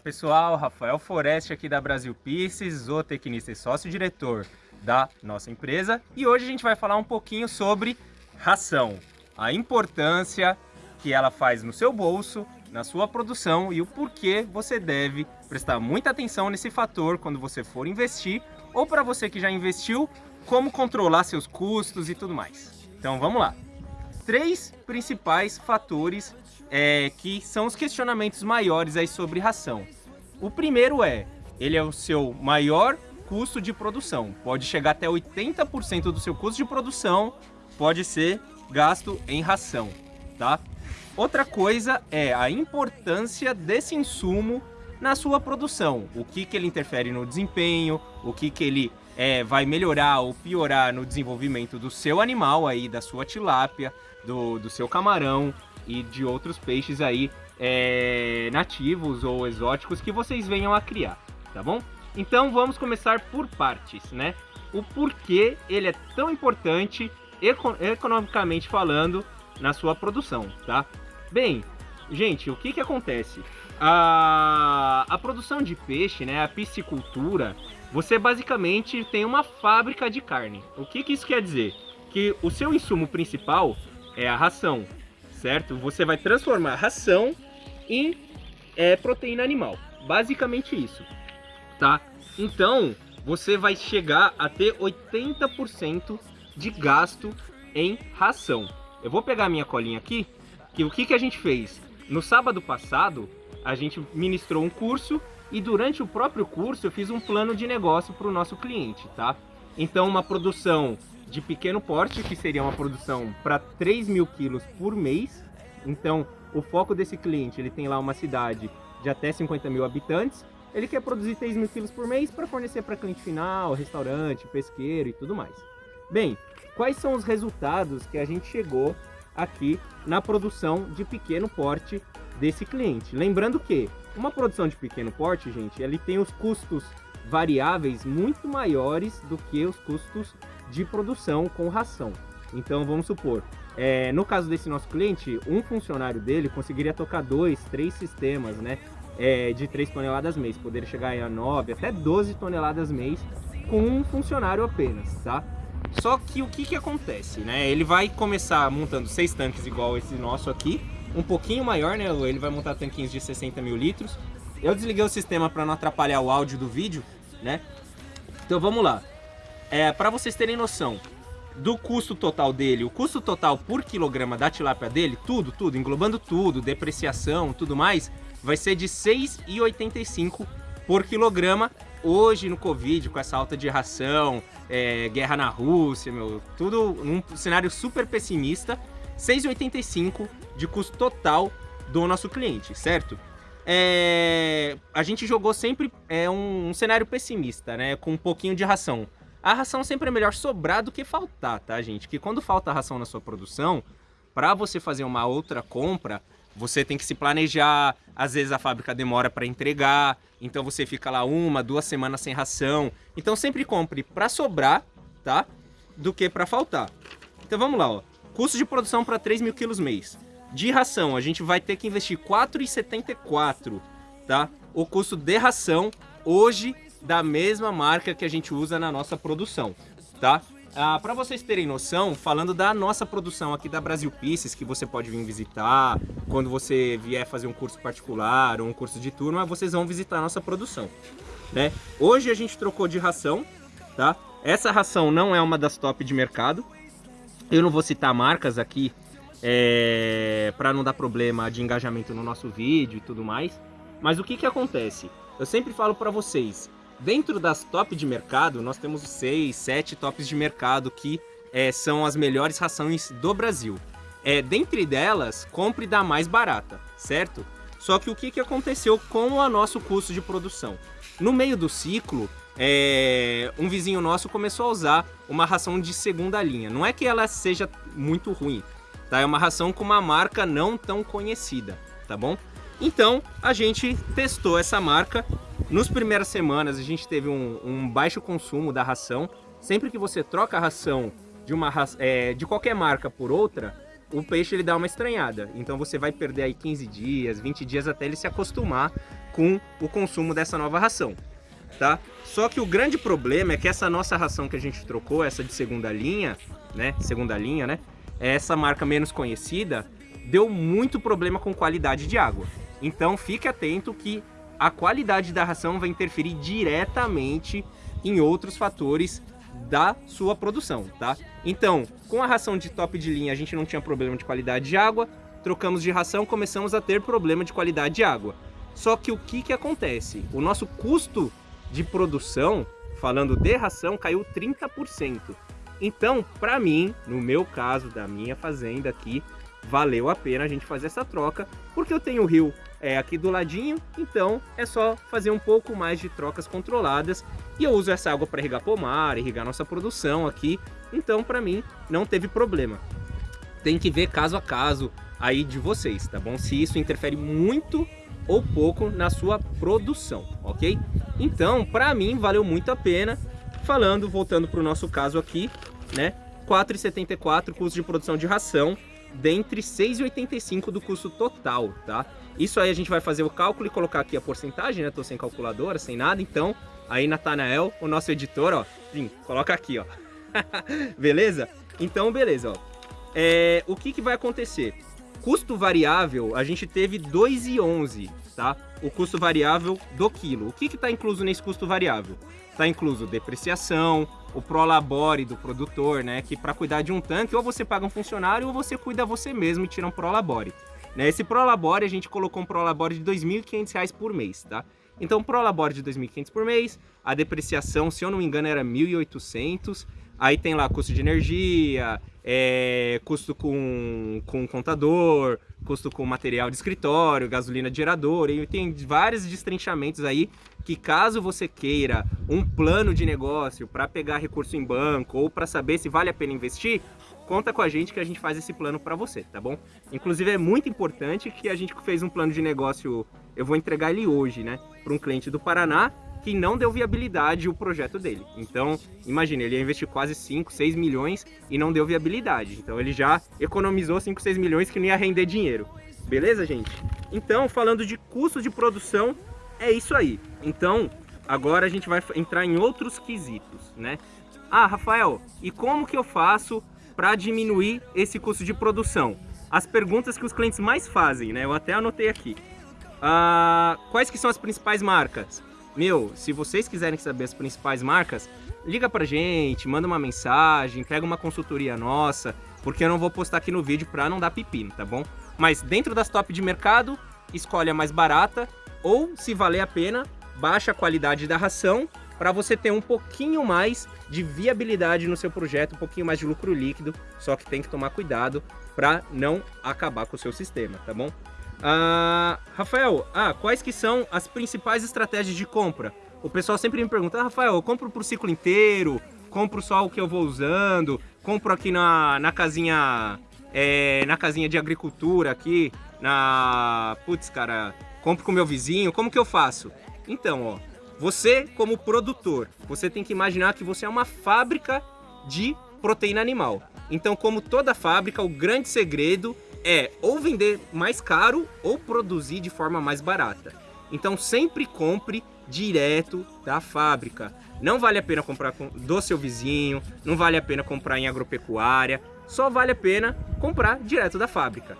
pessoal, Rafael Foreste aqui da Brasil Pieces, zootecnista e sócio-diretor da nossa empresa e hoje a gente vai falar um pouquinho sobre ração, a importância que ela faz no seu bolso, na sua produção e o porquê você deve prestar muita atenção nesse fator quando você for investir ou para você que já investiu, como controlar seus custos e tudo mais. Então vamos lá. Três principais fatores é, que são os questionamentos maiores aí sobre ração. O primeiro é, ele é o seu maior custo de produção. Pode chegar até 80% do seu custo de produção pode ser gasto em ração, tá? Outra coisa é a importância desse insumo na sua produção. O que, que ele interfere no desempenho, o que, que ele é, vai melhorar ou piorar no desenvolvimento do seu animal aí, da sua tilápia, do, do seu camarão, e de outros peixes aí é, nativos ou exóticos que vocês venham a criar, tá bom? Então vamos começar por partes, né? O porquê ele é tão importante economicamente falando na sua produção, tá? Bem, gente, o que que acontece? A, a produção de peixe, né, a piscicultura, você basicamente tem uma fábrica de carne. O que que isso quer dizer? Que o seu insumo principal é a ração, certo? Você vai transformar ração em é, proteína animal. Basicamente isso, tá? Então, você vai chegar a ter 80% de gasto em ração. Eu vou pegar minha colinha aqui, que o que, que a gente fez? No sábado passado, a gente ministrou um curso e durante o próprio curso eu fiz um plano de negócio para o nosso cliente, tá? Então, uma produção de pequeno porte, que seria uma produção para 3 mil quilos por mês. Então, o foco desse cliente, ele tem lá uma cidade de até 50 mil habitantes, ele quer produzir 3 mil quilos por mês para fornecer para cliente final, restaurante, pesqueiro e tudo mais. Bem, quais são os resultados que a gente chegou aqui na produção de pequeno porte desse cliente? Lembrando que uma produção de pequeno porte, gente, ele tem os custos variáveis muito maiores do que os custos de produção com ração. Então vamos supor, é, no caso desse nosso cliente, um funcionário dele conseguiria tocar dois, três sistemas, né? É, de 3 toneladas mês, poderia chegar a 9, até 12 toneladas mês com um funcionário apenas, tá? Só que o que que acontece, né? Ele vai começar montando seis tanques igual esse nosso aqui, um pouquinho maior, né? Ele vai montar tanquinhos de 60 mil litros. Eu desliguei o sistema para não atrapalhar o áudio do vídeo, né? Então vamos lá. É, para vocês terem noção do custo total dele, o custo total por quilograma da tilápia dele, tudo, tudo, englobando tudo, depreciação, tudo mais, vai ser de 6,85 por quilograma. Hoje no Covid, com essa alta de ração, é, guerra na Rússia, meu, tudo num cenário super pessimista, 6,85 de custo total do nosso cliente, certo? É, a gente jogou sempre é, um, um cenário pessimista, né? Com um pouquinho de ração. A ração sempre é melhor sobrar do que faltar, tá, gente? Que quando falta ração na sua produção, para você fazer uma outra compra, você tem que se planejar, às vezes a fábrica demora para entregar, então você fica lá uma, duas semanas sem ração. Então sempre compre para sobrar, tá? Do que para faltar. Então vamos lá, ó. Custo de produção para 3 mil quilos mês. De ração, a gente vai ter que investir 4,74, tá? O custo de ração hoje da mesma marca que a gente usa na nossa produção, tá? Ah, para vocês terem noção, falando da nossa produção aqui da Brasil Pieces, que você pode vir visitar, quando você vier fazer um curso particular ou um curso de turma, vocês vão visitar a nossa produção, né? Hoje a gente trocou de ração, tá? Essa ração não é uma das top de mercado. Eu não vou citar marcas aqui é, para não dar problema de engajamento no nosso vídeo e tudo mais. Mas o que que acontece? Eu sempre falo para vocês, Dentro das top de mercado, nós temos seis, sete tops de mercado que é, são as melhores rações do Brasil. É, dentre delas, compre da mais barata, certo? Só que o que, que aconteceu com o nosso custo de produção? No meio do ciclo, é, um vizinho nosso começou a usar uma ração de segunda linha. Não é que ela seja muito ruim, tá? É uma ração com uma marca não tão conhecida, tá bom? Então, a gente testou essa marca nos primeiras semanas a gente teve um, um, baixo consumo da ração. Sempre que você troca a ração de, uma, é, de qualquer marca por outra, o peixe ele dá uma estranhada. Então você vai perder aí 15 dias, 20 dias até ele se acostumar com o consumo dessa nova ração, tá? Só que o grande problema é que essa nossa ração que a gente trocou, essa de segunda linha, né, segunda linha, né, essa marca menos conhecida, deu muito problema com qualidade de água. Então fique atento que a qualidade da ração vai interferir diretamente em outros fatores da sua produção, tá? Então, com a ração de top de linha a gente não tinha problema de qualidade de água, trocamos de ração, começamos a ter problema de qualidade de água. Só que o que que acontece? O nosso custo de produção, falando de ração, caiu 30%. Então, para mim, no meu caso, da minha fazenda aqui, valeu a pena a gente fazer essa troca, porque eu tenho o rio é, aqui do ladinho, então é só fazer um pouco mais de trocas controladas e eu uso essa água para irrigar pomar, irrigar nossa produção aqui, então para mim não teve problema. Tem que ver caso a caso aí de vocês, tá bom? Se isso interfere muito ou pouco na sua produção, ok? Então, para mim, valeu muito a pena. Falando, voltando para o nosso caso aqui, né? 4,74 custo de produção de ração, dentre 6,85 do custo total, tá? Isso aí a gente vai fazer o cálculo e colocar aqui a porcentagem, né? Tô sem calculadora, sem nada, então aí Natanael, o nosso editor, ó, vim, coloca aqui, ó. beleza? Então, beleza, ó. É, o que que vai acontecer? Custo variável, a gente teve 2,11, tá? O custo variável do quilo. O que que tá incluso nesse custo variável? Tá incluso depreciação, o prolabore do produtor, né? Que para cuidar de um tanque, ou você paga um funcionário ou você cuida você mesmo e tira um prolabore. Né? Esse prolabore, a gente colocou um prolabore de R$ 2.500 por mês, tá? Então, prolabore de R$ 2.500 por mês, a depreciação, se eu não me engano, era R$ 1.800. Aí tem lá custo de energia, é, custo com, com contador, custo com material de escritório, gasolina de gerador, e tem vários destrinchamentos aí que caso você queira um plano de negócio para pegar recurso em banco ou para saber se vale a pena investir, conta com a gente que a gente faz esse plano para você, tá bom? Inclusive é muito importante que a gente fez um plano de negócio, eu vou entregar ele hoje, né, para um cliente do Paraná que não deu viabilidade o projeto dele. Então, imagine, ele ia investir quase 5, 6 milhões e não deu viabilidade. Então ele já economizou 5, 6 milhões que não ia render dinheiro. Beleza, gente? Então, falando de custo de produção, é isso aí. Então, agora a gente vai entrar em outros quesitos, né? Ah, Rafael, e como que eu faço para diminuir esse custo de produção? As perguntas que os clientes mais fazem, né? Eu até anotei aqui. Ah, quais que são as principais marcas? Meu, se vocês quiserem saber as principais marcas, liga pra gente, manda uma mensagem, pega uma consultoria nossa, porque eu não vou postar aqui no vídeo pra não dar pepino, tá bom? Mas dentro das top de mercado, escolhe a mais barata, ou se valer a pena, baixa a qualidade da ração para você ter um pouquinho mais de viabilidade no seu projeto, um pouquinho mais de lucro líquido, só que tem que tomar cuidado para não acabar com o seu sistema, tá bom? Ah, Rafael, ah, quais que são as principais estratégias de compra? O pessoal sempre me pergunta, ah, Rafael, eu compro para o ciclo inteiro, compro só o que eu vou usando, compro aqui na, na casinha é, na casinha de agricultura aqui, na... Putz, cara, compro com meu vizinho, como que eu faço? Então, ó, você, como produtor, você tem que imaginar que você é uma fábrica de proteína animal. Então, como toda fábrica, o grande segredo é ou vender mais caro ou produzir de forma mais barata. Então, sempre compre direto da fábrica. Não vale a pena comprar do seu vizinho, não vale a pena comprar em agropecuária, só vale a pena comprar direto da fábrica.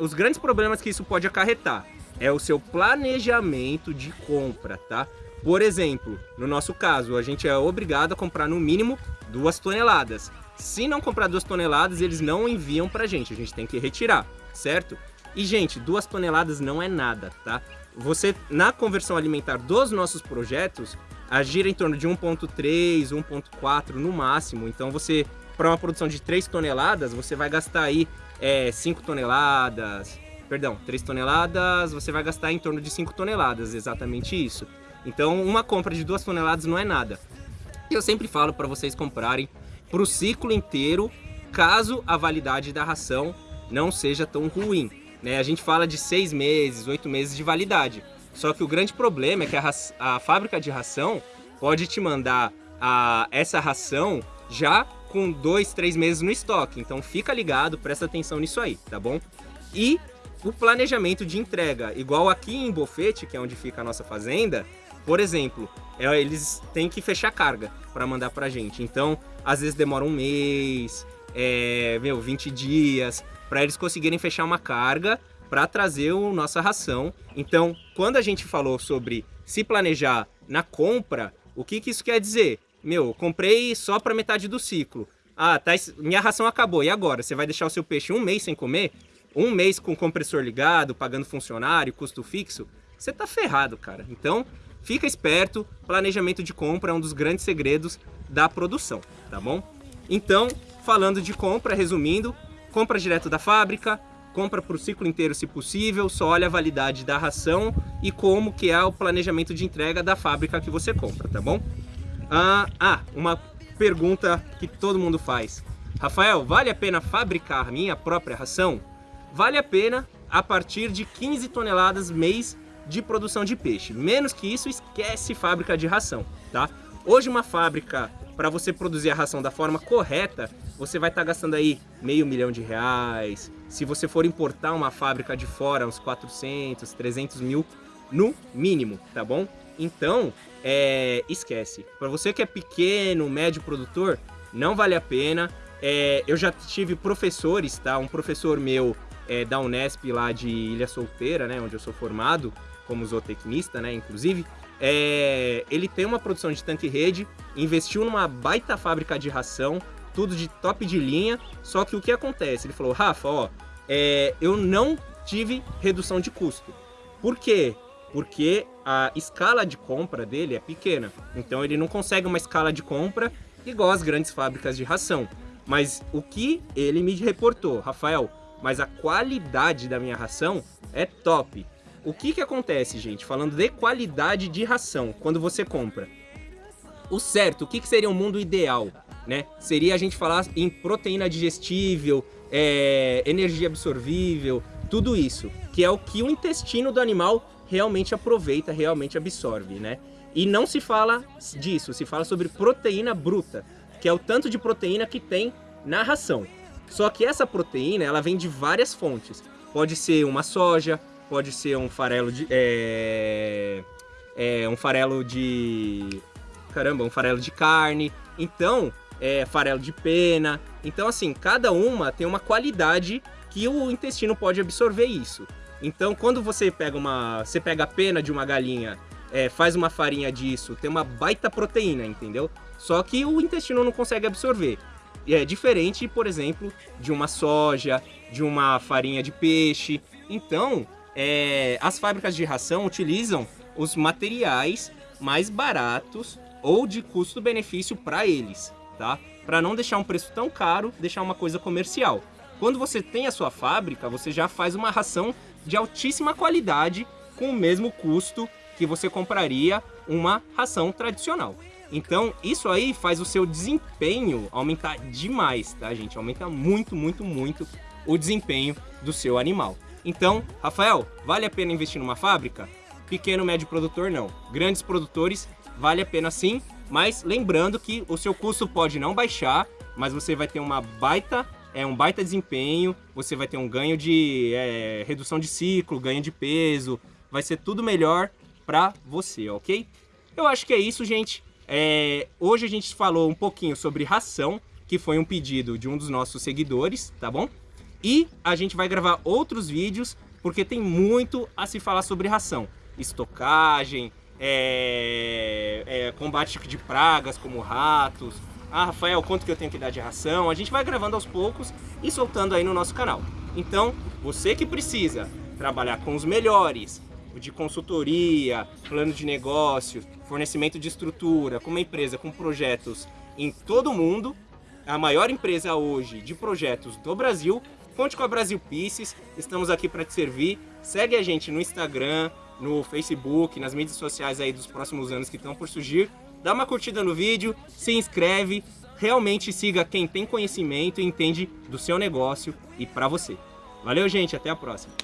Os grandes problemas que isso pode acarretar é o seu planejamento de compra, tá? Por exemplo, no nosso caso, a gente é obrigado a comprar no mínimo duas toneladas. Se não comprar duas toneladas, eles não enviam pra gente, a gente tem que retirar, certo? E, gente, duas toneladas não é nada, tá? Você, na conversão alimentar dos nossos projetos, gira em torno de 1.3, 1.4 no máximo. Então, você, para uma produção de 3 toneladas, você vai gastar aí é, 5 toneladas, perdão, 3 toneladas, você vai gastar em torno de 5 toneladas, exatamente isso. Então, uma compra de 2 toneladas não é nada. Eu sempre falo para vocês comprarem para o ciclo inteiro, caso a validade da ração não seja tão ruim. Né? A gente fala de 6 meses, 8 meses de validade. Só que o grande problema é que a, a fábrica de ração pode te mandar a, essa ração já com 2, 3 meses no estoque. Então fica ligado, presta atenção nisso aí, tá bom? E o planejamento de entrega. Igual aqui em Bofete, que é onde fica a nossa fazenda, por exemplo, é, eles têm que fechar carga para mandar pra gente. Então, às vezes demora um mês, é, meu, 20 dias, para eles conseguirem fechar uma carga para trazer a nossa ração. Então, quando a gente falou sobre se planejar na compra, o que, que isso quer dizer? Meu, comprei só para metade do ciclo. Ah, tá, minha ração acabou, e agora? Você vai deixar o seu peixe um mês sem comer? Um mês com o compressor ligado, pagando funcionário, custo fixo? Você tá ferrado, cara. Então, fica esperto, planejamento de compra é um dos grandes segredos da produção, tá bom? Então, falando de compra, resumindo, compra direto da fábrica, compra para o ciclo inteiro se possível, só olha a validade da ração e como que é o planejamento de entrega da fábrica que você compra, tá bom? Ah, ah uma pergunta que todo mundo faz. Rafael, vale a pena fabricar minha própria ração? Vale a pena a partir de 15 toneladas mês de produção de peixe. Menos que isso, esquece fábrica de ração, tá? Hoje uma fábrica, para você produzir a ração da forma correta, você vai estar tá gastando aí meio milhão de reais. Se você for importar uma fábrica de fora, uns 400, 300 mil no mínimo, tá bom? Então, é, esquece. Para você que é pequeno, médio produtor, não vale a pena. É, eu já tive professores, tá? Um professor meu é, da Unesp lá de Ilha Solteira, né? Onde eu sou formado como zootecnista, né? Inclusive, é, ele tem uma produção de tanque rede, investiu numa baita fábrica de ração, tudo de top de linha, só que o que acontece? Ele falou, Rafa, ó, é, eu não tive redução de custo. Por quê? Porque a escala de compra dele é pequena, então ele não consegue uma escala de compra igual as grandes fábricas de ração. Mas o que ele me reportou, Rafael, mas a qualidade da minha ração é top. O que que acontece, gente, falando de qualidade de ração, quando você compra? O certo, o que, que seria um mundo ideal? né? Seria a gente falar em proteína digestível, é, energia absorvível, tudo isso, que é o que o intestino do animal realmente aproveita, realmente absorve, né? E não se fala disso, se fala sobre proteína bruta, que é o tanto de proteína que tem na ração. Só que essa proteína, ela vem de várias fontes. Pode ser uma soja, pode ser um farelo de... É, é, um farelo de... Caramba, um farelo de carne. Então, é, farelo de pena. Então, assim, cada uma tem uma qualidade que o intestino pode absorver isso. Então, quando você pega uma, você pega a pena de uma galinha, é, faz uma farinha disso, tem uma baita proteína, entendeu? Só que o intestino não consegue absorver. E é diferente, por exemplo, de uma soja, de uma farinha de peixe. Então, é, as fábricas de ração utilizam os materiais mais baratos ou de custo-benefício para eles tá? Para não deixar um preço tão caro, deixar uma coisa comercial. Quando você tem a sua fábrica, você já faz uma ração de altíssima qualidade com o mesmo custo que você compraria uma ração tradicional. Então, isso aí faz o seu desempenho aumentar demais, tá, gente? Aumenta muito, muito, muito o desempenho do seu animal. Então, Rafael, vale a pena investir numa fábrica? Pequeno, médio produtor, não. Grandes produtores, vale a pena sim, mas lembrando que o seu custo pode não baixar, mas você vai ter uma baita, é, um baita desempenho, você vai ter um ganho de é, redução de ciclo, ganho de peso, vai ser tudo melhor para você, ok? Eu acho que é isso, gente. É, hoje a gente falou um pouquinho sobre ração, que foi um pedido de um dos nossos seguidores, tá bom? E a gente vai gravar outros vídeos, porque tem muito a se falar sobre ração. Estocagem, é, é, combate de pragas como ratos. Ah, Rafael, quanto que eu tenho que dar de ração? A gente vai gravando aos poucos e soltando aí no nosso canal. Então, você que precisa trabalhar com os melhores, de consultoria, plano de negócio, fornecimento de estrutura, com uma empresa com projetos em todo o mundo, a maior empresa hoje de projetos do Brasil, conte com a Brasil Pieces, estamos aqui para te servir. Segue a gente no Instagram, no Facebook, nas mídias sociais aí dos próximos anos que estão por surgir. Dá uma curtida no vídeo, se inscreve, realmente siga quem tem conhecimento e entende do seu negócio e para você. Valeu, gente, até a próxima.